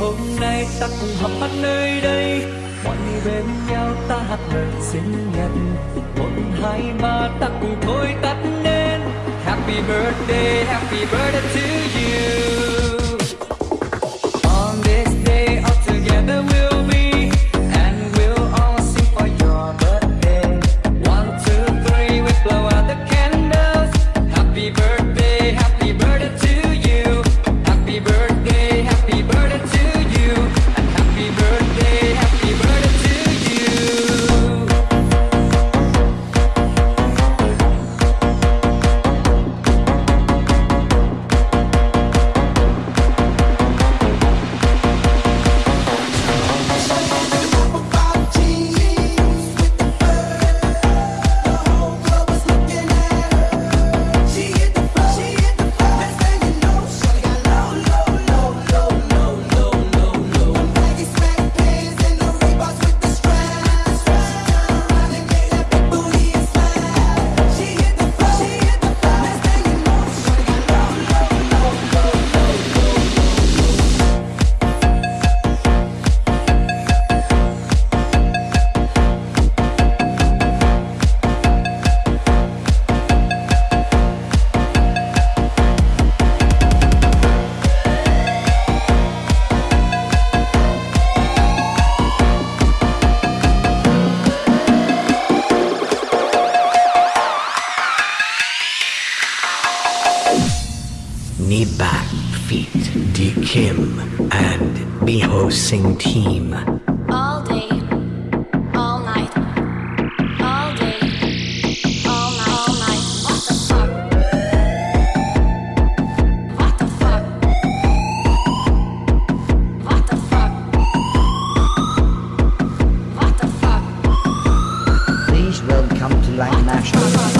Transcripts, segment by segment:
hôm nay ta cùng họp hát nơi đây. Mọi người bên nhau ta hát lời sinh nhật một hai ba ta cùng thôi tắt nên happy birthday happy birthday to you. And Miho Sing Team. All day, all night, all day, all night, all night. What the fuck? What the fuck? What the fuck? What the fuck? Please welcome to Lang National.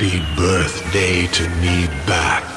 Happy birthday to me Back.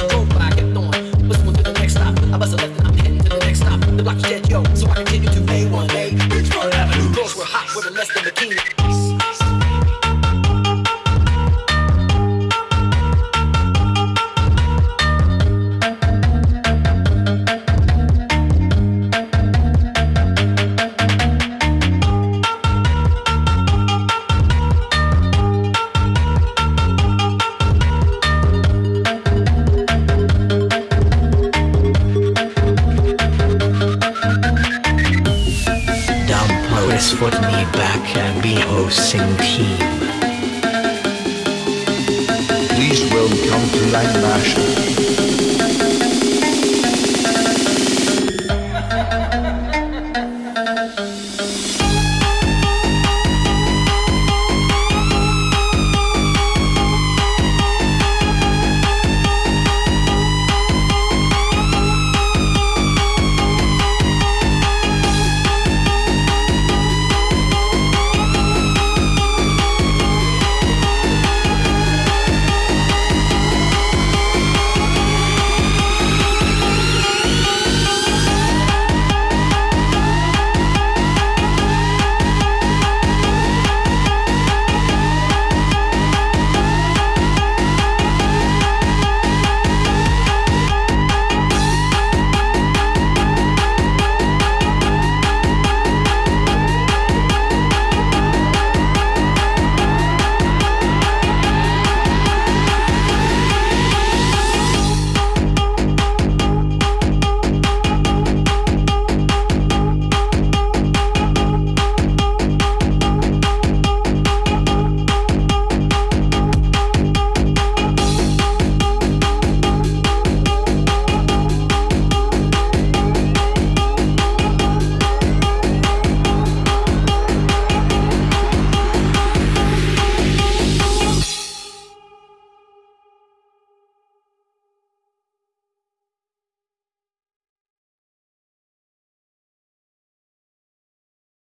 Oh. guys put me back and be hosting team. Please welcome to Lang Marshall.